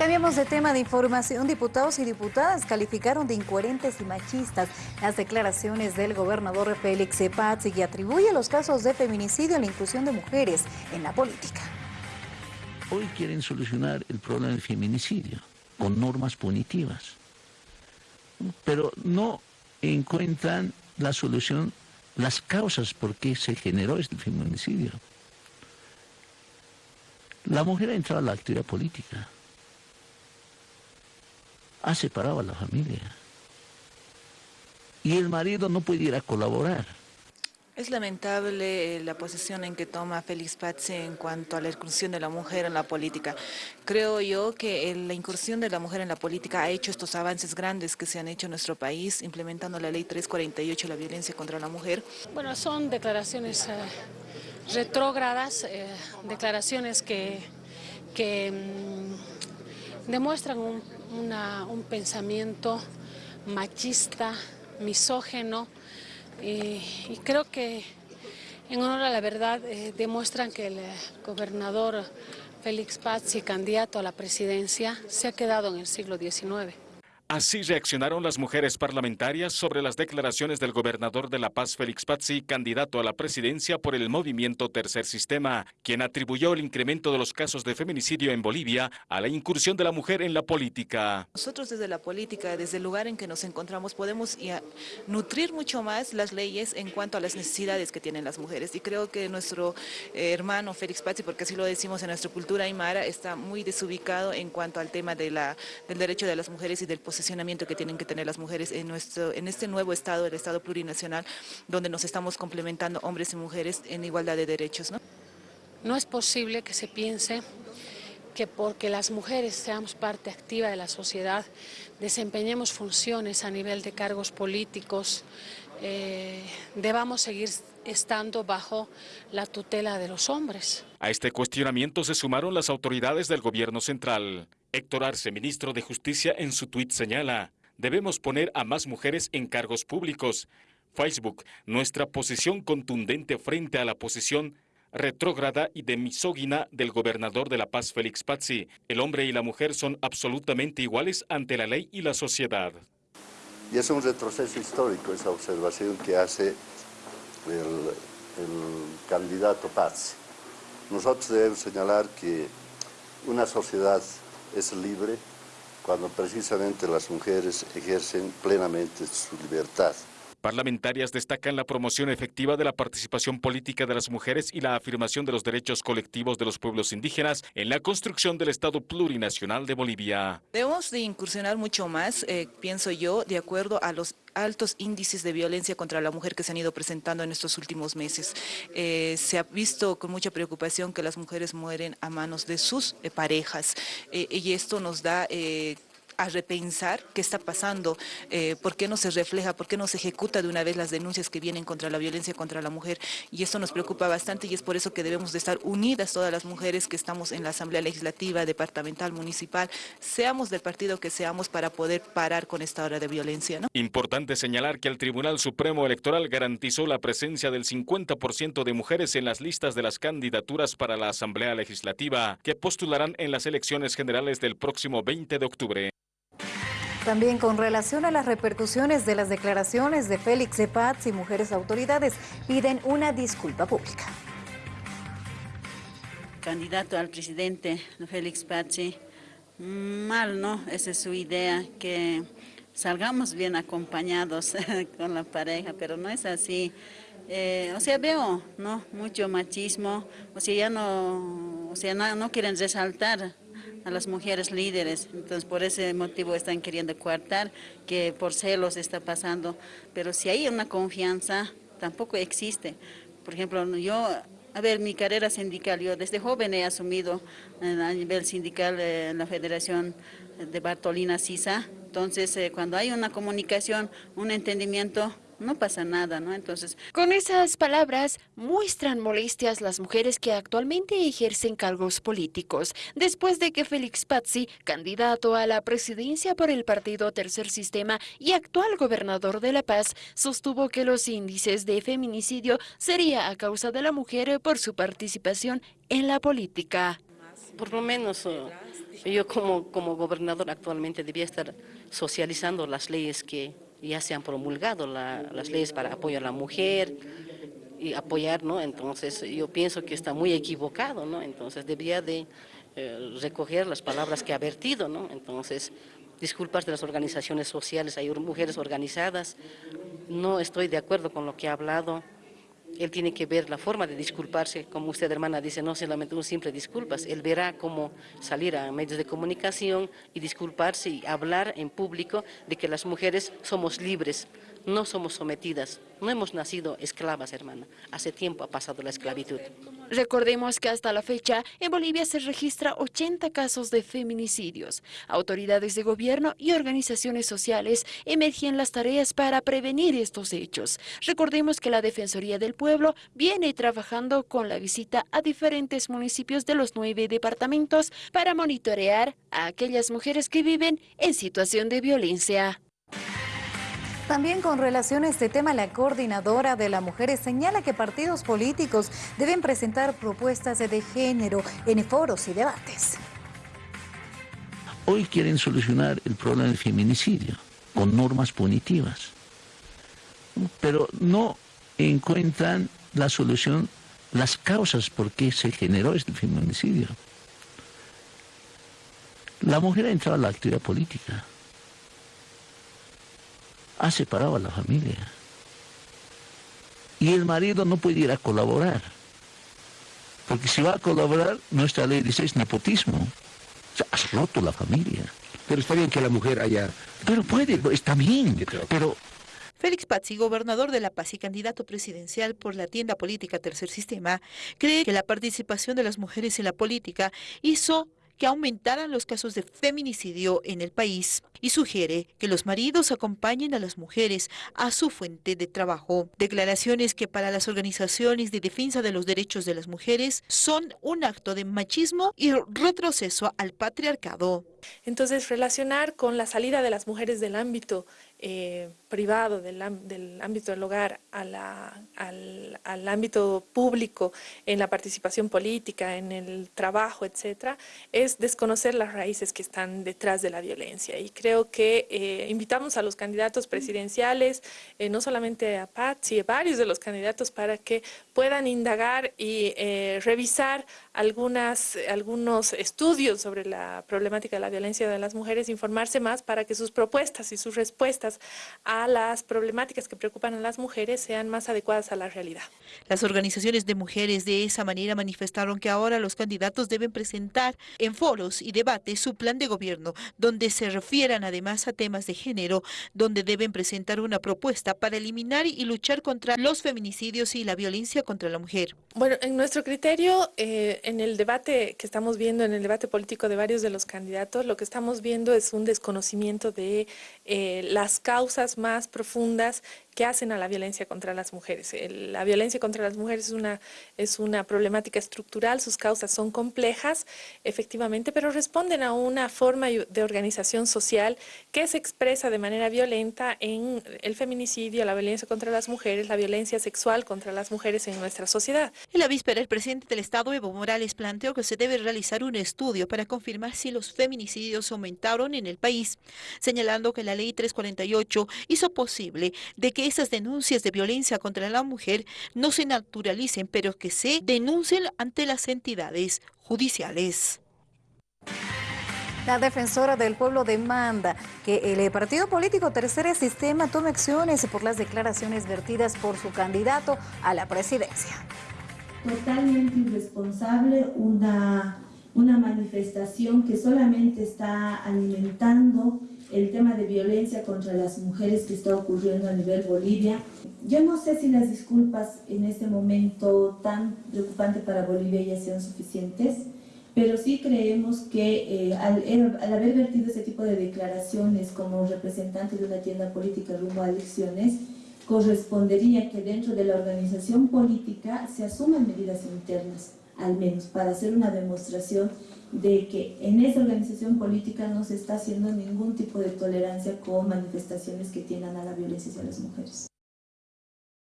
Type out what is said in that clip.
Cambiamos de tema de información. Diputados y diputadas calificaron de incoherentes y machistas las declaraciones del gobernador Félix Paz y atribuye los casos de feminicidio a la inclusión de mujeres en la política. Hoy quieren solucionar el problema del feminicidio con normas punitivas, pero no encuentran la solución, las causas por qué se generó este feminicidio. La mujer ha entrado a la actividad política ha separado a la familia. Y el marido no puede ir a colaborar. Es lamentable eh, la posición en que toma Félix Pazzi en cuanto a la incursión de la mujer en la política. Creo yo que la incursión de la mujer en la política ha hecho estos avances grandes que se han hecho en nuestro país, implementando la ley 348, la violencia contra la mujer. Bueno, son declaraciones eh, retrógradas, eh, declaraciones que, que mm, demuestran un un pensamiento machista, misógeno, y, creo que en honor a la verdad eh, demuestran que el eh, gobernador Félix Pazzi, candidato a la presidencia, se ha quedado en el siglo XIX. Así reaccionaron las mujeres parlamentarias sobre las declaraciones del gobernador de La Paz, Félix Pazzi, candidato a la presidencia por el movimiento Tercer Sistema, quien atribuyó el incremento de los casos de feminicidio en Bolivia a la incursión de la mujer en la política. Nosotros desde la política, desde el lugar en que nos encontramos, podemos nutrir mucho más las leyes en cuanto a las necesidades que tienen las mujeres. Y creo que nuestro eh, hermano Félix Pazzi, porque así lo decimos en nuestra cultura aymara, está muy desubicado en cuanto al tema del derecho de las mujeres y del posicionamiento posicionamiento que tienen que tener las mujeres en, nuestro, en este nuevo Estado, el Estado plurinacional, donde nos estamos complementando hombres y mujeres en igualdad de derechos. ¿no? no es posible que se piense que porque las mujeres seamos parte activa de la sociedad, desempeñemos funciones a nivel de cargos políticos, eh, debamos seguir estando bajo la tutela de los hombres. A este cuestionamiento se sumaron las autoridades del gobierno central. Héctor Arce, ministro de Justicia, en su tuit señala, debemos poner a más mujeres en cargos públicos. Facebook, nuestra posición contundente frente a la posición retrógrada y de misógina del gobernador de La Paz, Félix Pazzi. El hombre y la mujer son absolutamente iguales ante la ley y la sociedad. Y es un retroceso histórico esa observación que hace el, el candidato Pazzi. Nosotros debemos señalar que una sociedad es libre cuando precisamente las mujeres ejercen plenamente su libertad. Parlamentarias destacan la promoción efectiva de la participación política de las mujeres y la afirmación de los derechos colectivos de los pueblos indígenas en la construcción del Estado plurinacional de Bolivia. Debemos de incursionar mucho más, eh, pienso yo, de acuerdo a los altos índices de violencia contra la mujer que se han ido presentando en estos últimos meses. Eh, se ha visto con mucha preocupación que las mujeres mueren a manos de sus eh, parejas y esto nos da a repensar qué está pasando, eh, por qué no se refleja, por qué no se ejecuta de una vez las denuncias que vienen contra la violencia contra la mujer. Y esto nos preocupa bastante y es por eso que debemos de estar unidas todas las mujeres que estamos en la Asamblea Legislativa, Departamental, Municipal, seamos del partido que seamos para poder parar con esta hora de violencia. Importante señalar que el Tribunal Supremo Electoral garantizó la presencia del 50% de mujeres en las listas de las candidaturas para la Asamblea Legislativa que postularán en las elecciones generales del próximo 20 de octubre. También con relación a las repercusiones de las declaraciones de Félix Paz y mujeres autoridades piden una disculpa pública. Candidato al presidente Félix Pazzi, mal, ¿no? Esa es su idea, que salgamos bien acompañados con la pareja, pero no es así. Eh, o sea, veo, ¿no? Mucho machismo, o sea, ya no, o sea, no quieren resaltar a las mujeres líderes. Entonces, por ese motivo están queriendo coartar, que por celos está pasando. Pero si hay una confianza, tampoco existe. Por ejemplo, yo, a ver, mi carrera sindical, yo desde joven he asumido a nivel sindical en la Federación de Bartolina Sisa. Entonces, eh, cuando hay una comunicación, un entendimiento, no pasa nada, ¿no? Entonces... Con esas palabras muestran molestias las mujeres que actualmente ejercen cargos políticos, después de que Félix Pazzi, candidato a la presidencia por el partido Tercer Sistema y actual gobernador de La Paz, sostuvo que los índices de feminicidio sería a causa de la mujer por su participación en la política. Por lo menos Yo como, como gobernador actualmente debía estar socializando las leyes que ya se han promulgado, las leyes para apoyo a la mujer y apoyar, ¿no? Entonces yo pienso que está muy equivocado, ¿no? Entonces debía de eh, recoger las palabras que ha vertido, ¿no? Entonces disculpas de las organizaciones sociales, hay mujeres organizadas, no estoy de acuerdo con lo que ha hablado, él tiene que ver la forma de disculparse, como usted hermana dice, no solamente un simple disculpas, él verá cómo salir a medios de comunicación y disculparse y hablar en público de que las mujeres somos libres, no somos sometidas, no hemos nacido esclavas, hermana. Hace tiempo ha pasado la esclavitud. Recordemos que hasta la fecha en Bolivia se registra 80 casos de feminicidios. Autoridades de gobierno y organizaciones sociales emergen las tareas para prevenir estos hechos. Recordemos que la Defensoría del Pueblo viene trabajando con la visita a diferentes municipios de los nueve departamentos para monitorear a aquellas mujeres que viven en situación de violencia. También con relación a este tema, la coordinadora de las mujeres señala que partidos políticos deben presentar propuestas de género en foros y debates. Hoy quieren solucionar el problema del feminicidio con normas punitivas, pero no encuentran la solución, las causas por qué se generó este feminicidio. La mujer ha entrado a la actividad política ha separado a la familia. Y el marido no puede ir a colaborar. Porque si va a colaborar, nuestra ley dice es nepotismo. O sea, has roto la familia. Pero está bien que la mujer haya... Pero puede, está bien, pero... Félix Pazzi, gobernador de La Paz y candidato presidencial por la tienda política Tercer Sistema, cree que la participación de las mujeres en la política hizo que aumentaran los casos de feminicidio en el país y sugiere que los maridos acompañen a las mujeres a su fuente de trabajo. Declaraciones que para las organizaciones de defensa de los derechos de las mujeres son un acto de machismo y retroceso al patriarcado. Entonces, relacionar con la salida de las mujeres del ámbito eh, privado, del, ámbito del hogar al, al, ámbito público, en la participación política, en el trabajo, etcétera, es desconocer las raíces que están detrás de la violencia. Y creo que eh, invitamos a los candidatos presidenciales, eh, no solamente a Pat, sino a varios de los candidatos para que puedan indagar y revisar algunas, algunos estudios sobre la problemática de la violencia de las mujeres, informarse más para que sus propuestas y sus respuestas a las problemáticas que preocupan a las mujeres sean más adecuadas a la realidad. Las organizaciones de mujeres de esa manera manifestaron que ahora los candidatos deben presentar en foros y debates su plan de gobierno, donde se refieran además a temas de género, donde deben presentar una propuesta para eliminar y luchar contra los feminicidios y la violencia contra la mujer. Bueno, en nuestro criterio, eh, en el debate que estamos viendo, en el debate político de varios de los candidatos, lo que estamos viendo es un desconocimiento de eh, las causas más profundas que hacen a la violencia contra las mujeres. La violencia contra las mujeres es una, es una problemática estructural, sus causas son complejas, efectivamente, pero responden a una forma de organización social que se expresa de manera violenta en el feminicidio, la violencia contra las mujeres, la violencia sexual contra las mujeres en nuestra sociedad. En la víspera, el presidente del Estado, Evo Morales, planteó que se debe realizar un estudio para confirmar si los feminicidios aumentaron en el país, señalando que la ley 348 hizo posible de que esas denuncias de violencia contra la mujer no se naturalicen, pero que se denuncien ante las entidades judiciales. La defensora del pueblo demanda que el partido político Tercer Sistema tome acciones por las declaraciones vertidas por su candidato a la presidencia. Totalmente irresponsable una, una manifestación que solamente está alimentando el tema de violencia contra las mujeres que está ocurriendo a nivel Bolivia. Yo no sé si las disculpas en este momento tan preocupante para Bolivia ya sean suficientes, pero sí creemos que eh, al, al, haber vertido ese tipo de declaraciones como representante de una tienda política rumbo a elecciones, correspondería que dentro de la organización política se asuman medidas internas, al menos para hacer una demostración de que en esa organización política no se está haciendo ningún tipo de tolerancia con manifestaciones que tiendan a la violencia hacia las mujeres.